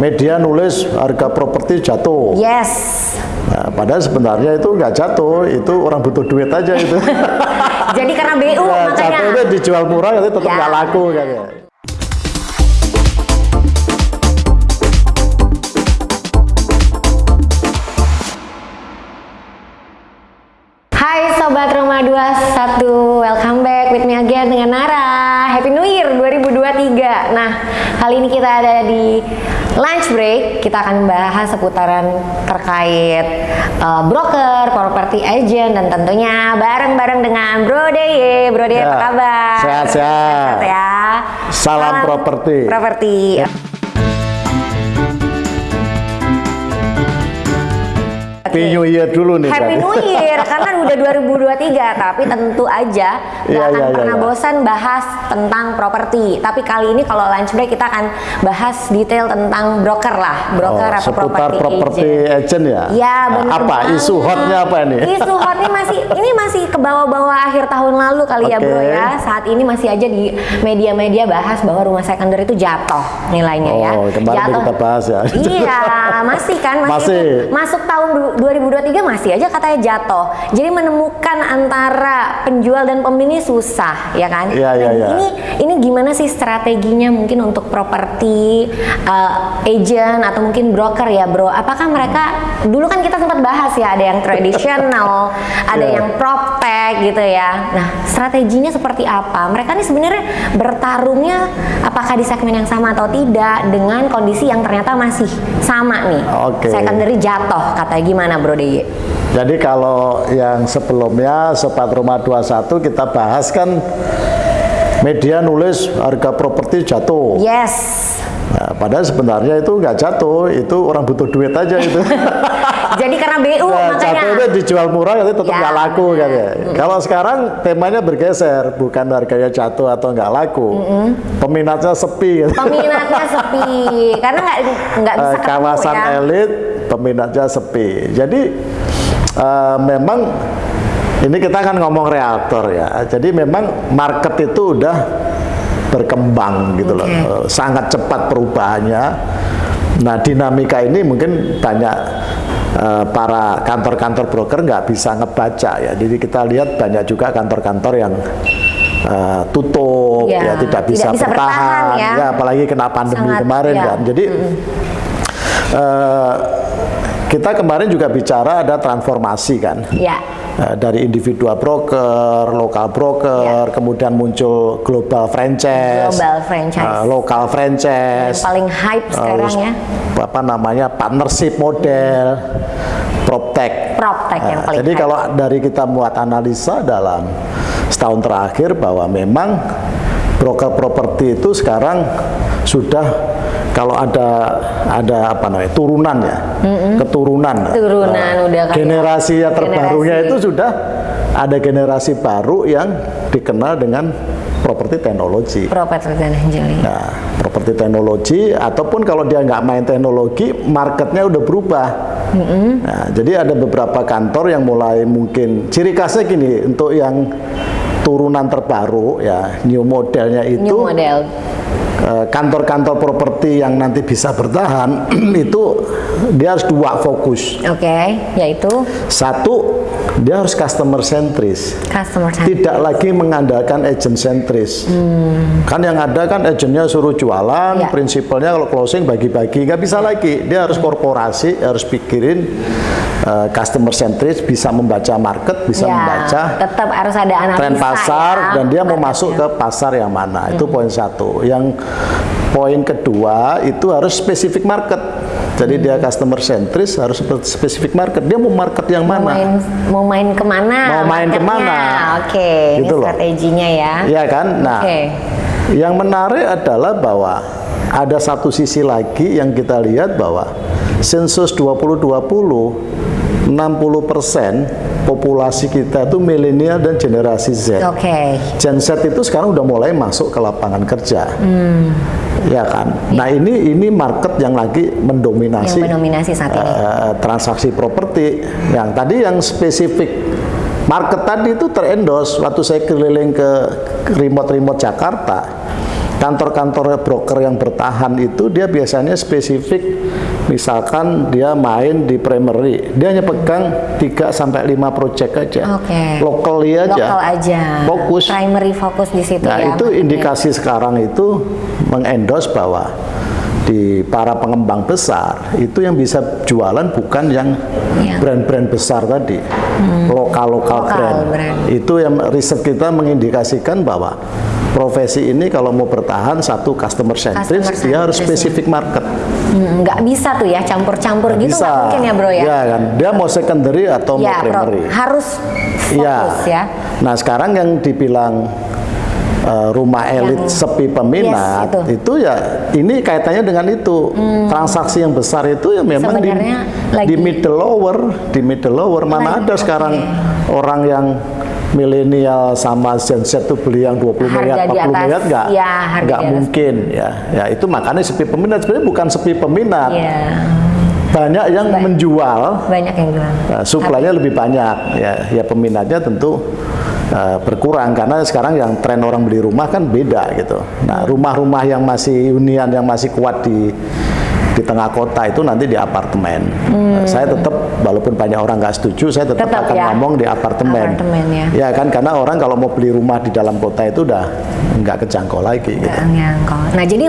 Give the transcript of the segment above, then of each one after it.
media nulis harga properti jatuh. Yes. Nah, padahal sebenarnya itu nggak jatuh, itu orang butuh duit aja itu. Jadi karena BU Nah, makanya. jatuh itu dijual murah itu tetap Ya. nggak laku kan ya. Hai Sobat Rumah 21, welcome back with me again dengan Nara Happy New Year 2023 Nah, kali ini kita ada di lunch break Kita akan membahas seputaran terkait uh, broker, property agent Dan tentunya bareng-bareng dengan Bro Deye Bro Deye Ya, apa kabar? sehat-sehat. Sehat ya Salam properti. Properti Happy New Year dulu nih. Happy berarti. New Year karena udah 2023 tapi tentu aja nggak Iya, akan iya, iya, pernah iya. bosan bahas tentang properti. Tapi kali ini kalau lunch break kita akan bahas detail tentang broker lah, broker Oh, atau property agent. agent ya? Ya benar Apa isu banget. hotnya apa ini? Isu hotnya masih ini masih ke bawah-bawah akhir tahun lalu kali ya Oke. bro ya. Saat ini masih aja di media-media bahas bahwa rumah secondary itu jatuh nilainya ya. Oh, kemarin kita bahas ya. Iya, masih kan masih, Masih. masuk tahun du- 2023 masih aja katanya jatuh. Jadi menemukan antara penjual dan pembeli susah, ya kan? Iya, iya, iya. Ini ini gimana sih strateginya mungkin untuk properti uh, agent atau mungkin broker ya, Bro? Apakah mereka dulu kan kita sempat bahas ya, ada yang tradisional, ada Iya. yang proptech gitu ya. Nah, strateginya seperti apa? Mereka nih sebenarnya bertarungnya apakah di segmen yang sama atau tidak dengan kondisi yang ternyata masih sama nih. Oke. Secondary jatuh, katanya gimana, Bro Deye? Jadi kalau yang sebelumnya Sobat Rumah 21 kita bahas kan media nulis harga properti jatuh. Yes. Nah, padahal sebenarnya itu nggak jatuh, itu orang butuh duit aja itu. Jadi karena BU Nah, makanya. jatuh itu dijual murah itu tetap Ya, nggak laku kan ya. benar. Kalau sekarang temanya bergeser, bukan harganya jatuh atau nggak laku, peminatnya sepi. Gitu. Peminatnya sepi karena nggak nggak bisa Eh, ketemu kawasan ya. elit peminatnya sepi. Jadi eh, memang ini kita akan ngomong realtor ya. Jadi memang market itu udah berkembang gitu loh, Oke. Eh, sangat cepat perubahannya. Nah dinamika ini mungkin banyak eh, para kantor-kantor broker nggak bisa ngebaca ya. Jadi kita lihat banyak juga kantor-kantor yang eh, tutup Ya, ya, tidak bisa, tidak bisa bertahan bertahan, ya. apalagi kena pandemi Sangat, kemarin ya. kan. Jadi eh, kita kemarin juga bicara ada transformasi kan. Ya. Eh, dari individual broker, lokal broker, kemudian muncul global franchise, Ya. Global franchise. eh, lokal franchise, Yang paling hype eh, sekarang ya. apa namanya partnership model, proptech. Proptech yang paling jadi hype. kalau dari kita buat analisa dalam setahun terakhir bahwa memang broker properti itu sekarang sudah kalau ada ada apa namanya turunan ya keturunan Turunan, Nah, udah generasi yang terbarunya generasi. itu sudah ada generasi baru yang dikenal dengan properti teknologi dan engineering. Nah, properti teknologi ataupun kalau dia nggak main teknologi, marketnya udah berubah. Nah, jadi ada beberapa kantor yang mulai mungkin ciri khasnya gini untuk yang turunan terbaru ya new modelnya itu New model. Eh, kantor-kantor properti yang nanti bisa bertahan itu dia harus dua fokus. Oke, yaitu Satu, dia harus customer sentris customer centric. tidak lagi mengandalkan agent sentris. Kan yang ada kan agentnya suruh jualan, Hmm. Ya. prinsipalnya kalau closing bagi-bagi, nggak bisa lagi. Dia harus korporasi, harus pikirin uh, customer sentris, bisa membaca market, bisa Ya, membaca tetap harus ada analisa tren pasar ya, dan dia mau masuk ke pasar yang mana. Itu poin satu. Yang poin kedua itu harus spesifik market. Jadi dia customer sentris harus spesifik market. Dia mau market yang mau mana? main mau main ke mana? Mau main marketnya? ke mana? Oke, Gitu ini loh. strateginya ya. Iya kan? Nah, Oke. yang menarik adalah bahwa ada satu sisi lagi yang kita lihat bahwa sensus 2020 60% populasi kita itu milenial dan generasi Z. Oke. Gen Z itu sekarang udah mulai masuk ke lapangan kerja. Hmm. Ya kan? Nah, ini ini market yang lagi mendominasi Yang mendominasi saat ini. eh, transaksi properti. Yang tadi yang spesifik market tadi itu terendos waktu saya keliling ke remote-remote Jakarta. Kantor-kantor broker yang bertahan itu dia biasanya spesifik misalkan dia main di primary dia hanya pegang 3 sampai 5 project aja Oke. locally aja Lokal aja. fokus Primary fokus di situ nah ya. itu indikasi sekarang itu mengendorse bahwa di para pengembang besar itu yang bisa jualan bukan yang Iya. brand-brand besar tadi lokal-lokal Lokal brand. brand. itu yang riset kita mengindikasikan bahwa profesi ini kalau mau bertahan satu customer centric Customer dia harus spesifik market Hmm, nggak bisa tuh ya campur-campur gitu bisa nggak mungkin ya bro ya. Iya kan dia mau secondary atau mau Ya, Bro. primary harus Iya. fokus ya. Nah sekarang yang dibilang uh, rumah elit Yang- sepi peminat Yes, itu. Hmm. itu. ya ini kaitannya dengan itu transaksi yang besar itu ya memang di, lagi- di middle lower di middle lower mana Lagi, ada sekarang orang yang milenial sama Gen Z tuh beli yang 20 Harga miliar, di 40 atas- miliar enggak, ya, enggak mungkin ya. Ya itu makanya sepi peminat sebenarnya bukan sepi peminat. Iya. Banyak yang menjual Banyak yang jual. Nah, suplainya lebih banyak ya ya peminatnya tentu uh, berkurang karena sekarang yang tren orang beli rumah kan beda gitu. Nah rumah-rumah yang masih hunian yang masih kuat di di tengah kota itu nanti di apartemen. Nah, saya tetap walaupun banyak orang nggak setuju, saya tetap, Hmm. Tetap akan ya. ngomong di apartemen. Apartemen, ya. kan karena orang kalau mau beli rumah di dalam kota itu udah nggak kejangkau lagi. Gitu. Nyangkau. Nah, jadi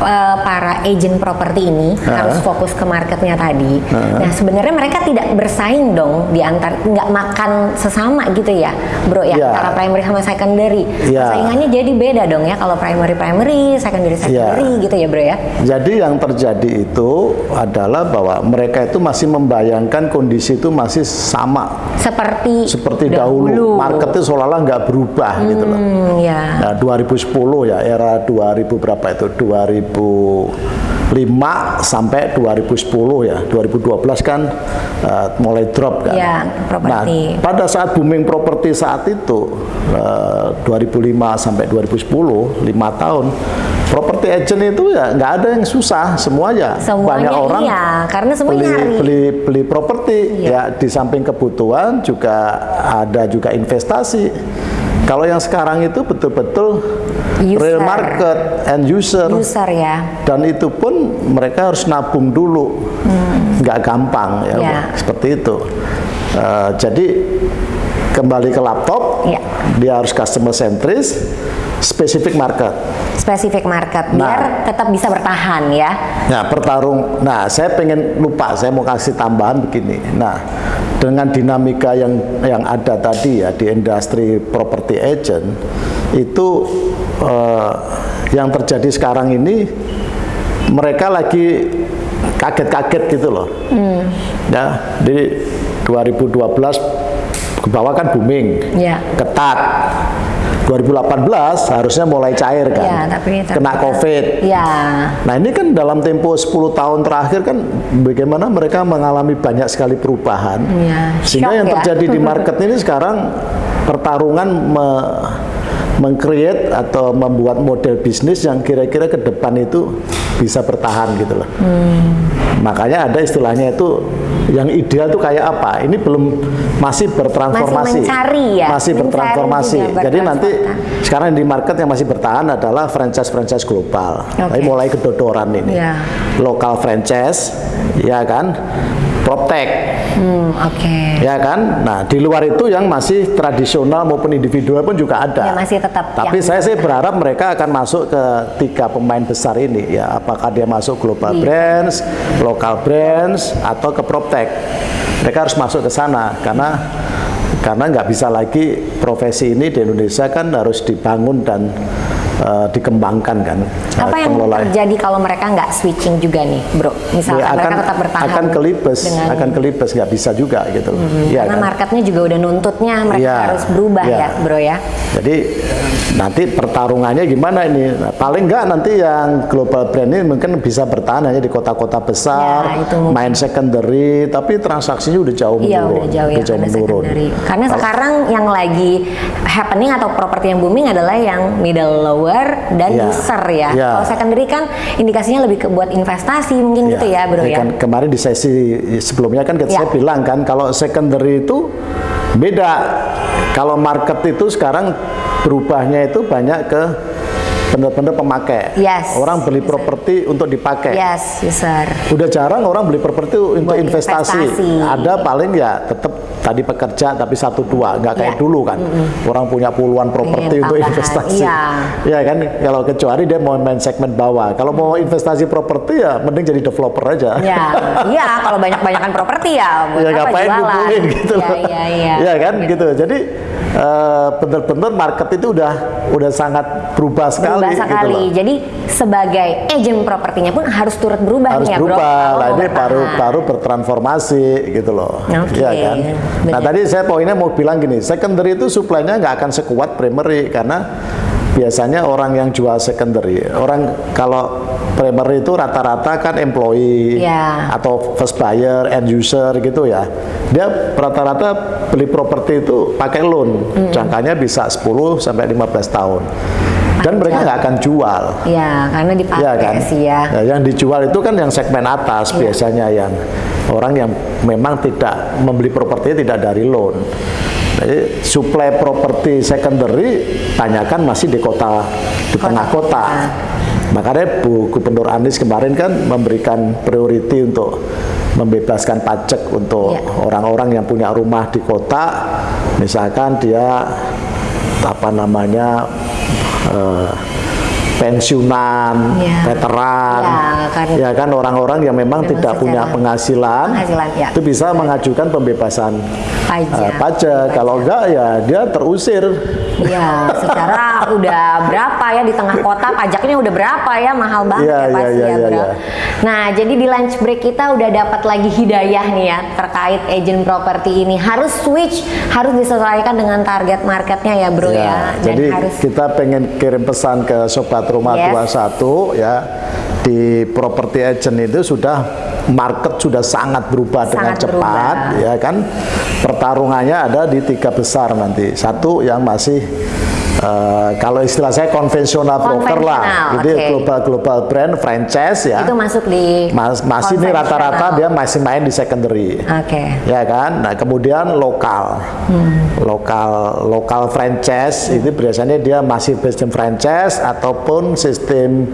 eh, para agent properti ini harus fokus ke marketnya tadi. Nah, sebenarnya mereka tidak bersaing dong di antar nggak makan sesama gitu ya, bro ya, Iya. antara primary sama secondary. Iya. Saingannya jadi beda dong ya kalau primary primary, secondary secondary gitu ya, bro ya. Jadi yang terjadi itu adalah bahwa mereka itu masih membayangkan kondisi itu masih sama Seperti seperti dahulu. Marketnya seolah-olah nggak berubah gitu loh. Hmm, ya. Nah, 2010 ya era 2000 berapa itu 2005 sampai 2010 ya 2012 kan uh, mulai drop kan. Ya, properti. Nah, pada saat booming properti saat itu uh, 2005 sampai 2010 lima tahun properti agent itu ya nggak ada yang susah semuanya Semuanya banyak orang iya, karena semua beli beli beli properti Iya. ya di samping kebutuhan juga ada juga investasi kalau yang sekarang itu betul-betul real market and user User ya. dan itu pun mereka harus nabung dulu nggak gampang ya Hmm. Ya. seperti itu Eh, jadi kembali ke laptop Ya. dia harus customer centris spesifik market Spesifik market Nah. biar tetap bisa bertahan ya. Nah, pertarung. Nah, saya pengen lupa, saya mau kasih tambahan begini. Nah, dengan dinamika yang yang ada tadi ya di industri property agent itu eh, yang terjadi sekarang ini mereka lagi kaget-kaget gitu loh. Ya, di 2012 ke bawah kan booming, Ya. ketat. 2018 harusnya mulai cair kan, Ya, tapi kena COVID. Ya. Nah ini kan dalam tempo 10 tahun terakhir kan bagaimana mereka mengalami banyak sekali perubahan. Iya, Sehingga shock yang ya. terjadi di market ini sekarang pertarungan me- meng-create atau membuat model bisnis yang kira-kira ke depan itu bisa bertahan gitu loh. Hmm. Makanya ada istilahnya itu yang ideal tuh kayak apa? Ini belum masih bertransformasi. Masih mencari ya? Masih Mencari bertransformasi. Jadi nanti sekarang di market yang masih bertahan adalah franchise-franchise global. Oke. Tapi mulai kedodoran ini. Ya. Lokal franchise, ya kan? Proptech, Hmm, oke. ya kan? Nah, di luar itu yang masih tradisional maupun individual pun juga ada. Ya, masih tetap Tapi saya sih berharap mereka akan masuk ke tiga pemain besar ini ya. Apakah dia masuk global Iya. brands, local brands, atau ke proptech. Mereka harus masuk ke sana karena karena nggak bisa lagi profesi ini di Indonesia kan harus dibangun dan eh, dikembangkan kan. Apa yang terjadi kalau mereka nggak switching juga nih, bro? Misalkan Ya, mereka tetap bertahan akan kelibes, dengan akan kelibes nggak bisa juga gitu. Hmm, Iya karena kan? marketnya juga udah nuntutnya mereka Iya, harus berubah iya. ya, bro ya. Jadi nanti pertarungannya gimana ini? Nah, paling nggak nanti yang global brand ini mungkin bisa bertahan hanya di kota-kota besar, Ya, main secondary, tapi transaksinya udah jauh Iya menurun. udah jauh ya karena menurun. secondary. Karena sekarang yang lagi happening atau properti yang booming adalah yang middle lower dan Iya. user ya. Iya. Kalau secondary kan indikasinya lebih ke buat investasi mungkin gitu ya bro ya. kan kemarin di sesi sebelumnya kan Ya. saya bilang kan kalau secondary itu beda. Kalau market itu sekarang berubahnya itu banyak ke benar-benar pemakai. Yes. Orang beli properti untuk dipakai. Yes, user. Udah jarang orang beli properti untuk Buat investasi. investasi. Ada paling ya tetap tadi pekerja tapi satu dua nggak kayak Ya. dulu kan. Orang punya puluhan properti untuk investasi. iya. Ya kan kalau kecuali dia mau main segmen bawah. Kalau mau investasi properti ya mending jadi developer aja. Ya, iya kalau banyak-banyakan properti ya ya apa ngapain jualan. gitu Iya, loh. iya, iya. Ya kan gitu. Jadi eh, benar-benar market itu udah udah sangat berubah sekali berubah gitu sekali. loh. Jadi sebagai agent propertinya pun harus turut berubah harus ya, Bro. berubah kalau lah mau ini baru baru bertransformasi gitu loh Oke, Iya kan nah tadi saya poinnya mau bilang gini secondary itu supply-nya nggak akan sekuat primary karena biasanya orang yang jual secondary orang kalau primary itu rata-rata kan employee Ya. atau first buyer end user gitu ya dia rata-rata beli properti itu pakai loan jangkanya bisa 10 sampai 15 tahun dan mereka nggak akan jual Ya, karena dipakai Iya kan? sih ya. Nah, yang dijual itu kan yang segmen atas Iya. biasanya yang orang yang memang tidak membeli properti tidak dari loan. Jadi supply properti secondary tanyakan masih di kota di Kota. tengah kota. Ah. Makanya Bu Gubernur Anies kemarin kan memberikan priority untuk membebaskan pajak untuk Iya. orang-orang yang punya rumah di kota, misalkan dia apa namanya eh, pensiunan, Iya. veteran, Ya, kan- ya kan orang-orang yang memang Memang tidak punya penghasilan, penghasilan, ya. itu bisa mengajukan pembebasan Pajak. eh, pajak. Kalau enggak ya dia terusir. Iya, secara udah berapa ya di tengah kota pajaknya udah berapa ya mahal banget Iya, ya iya, pasti iya, ya iya, bro. iya. Nah jadi di lunch break kita udah dapat lagi hidayah nih ya terkait agent properti ini harus switch harus disesuaikan dengan target marketnya ya bro ya. Ya, Dan jadi harus kita pengen kirim pesan ke Sobat Rumah Yes. 21 ya di property agent itu sudah market sudah sangat berubah dengan Sangat cepat berubah. ya kan pertarungannya ada di tiga besar nanti satu yang masih eh, kalau istilah saya konvensional broker lah. Jadi oke. global global brand franchise ya. Itu masuk di Mas- masih ini rata-rata dia masih main di secondary. Oke. ya kan? Nah kemudian lokal. Lokal lokal franchise itu biasanya dia masih sistem franchise ataupun sistem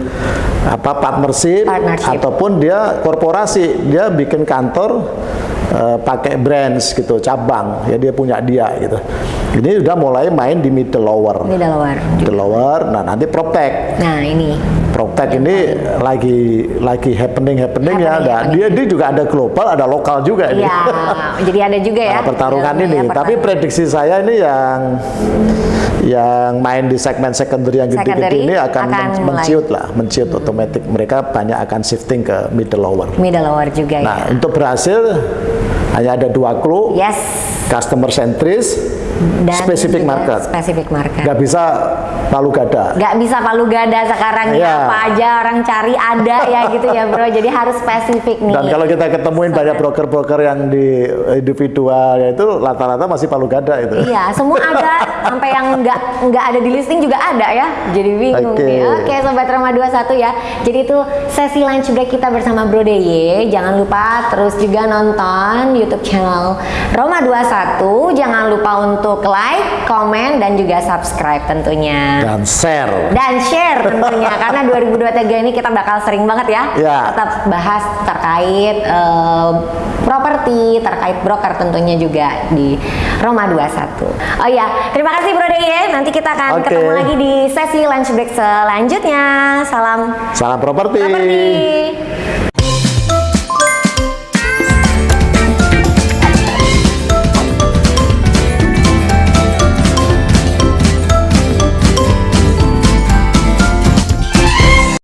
apa partnership, Partnership. ataupun dia korporasi. Dia bikin kantor eh, pakai brands gitu cabang ya dia punya dia gitu ini udah mulai main di middle lower Middle lower. middle lower nah nanti proptech Nah ini Proptech ini lagi lagi happening happening ya. Happening, Nah, happening. dia dia juga ada global, ada lokal juga ini. ya jadi ada juga ya Nah, pertarungan dalamnya ini. ya, Tapi prediksi saya ini yang yang main di segmen secondary yang gede-gede ini akan, akan men- menciut lah, menciut otomatis. Mereka banyak akan shifting ke middle lower. middle lower juga Nah, ya. untuk berhasil hanya ada dua clue, Yes. customer centris, Dan specific juga market. Specific market. Nggak bisa palu gada. nggak bisa palu gada sekarang nih Iya. apa aja orang cari ada ya gitu ya bro jadi harus spesifik nih Dan kalau kita ketemuin banyak broker-broker yang di individual ya itu rata-rata masih palu gada itu. iya semua ada sampai yang nggak nggak ada di listing juga ada ya jadi bingung Oke. nih oke sobat Roma 21 ya jadi itu sesi lunch break kita bersama Bro DY jangan lupa terus juga nonton YouTube channel Roma 21 jangan lupa untuk like komen dan juga subscribe tentunya Dan share. dan share tentunya karena 2023 ini kita bakal sering banget ya Ya. tetap bahas terkait eh, properti terkait broker tentunya juga di Roma 21 oh ya terima kasih Bro Deye nanti kita akan Oke. ketemu lagi di sesi lunch break selanjutnya salam Salam properti. properti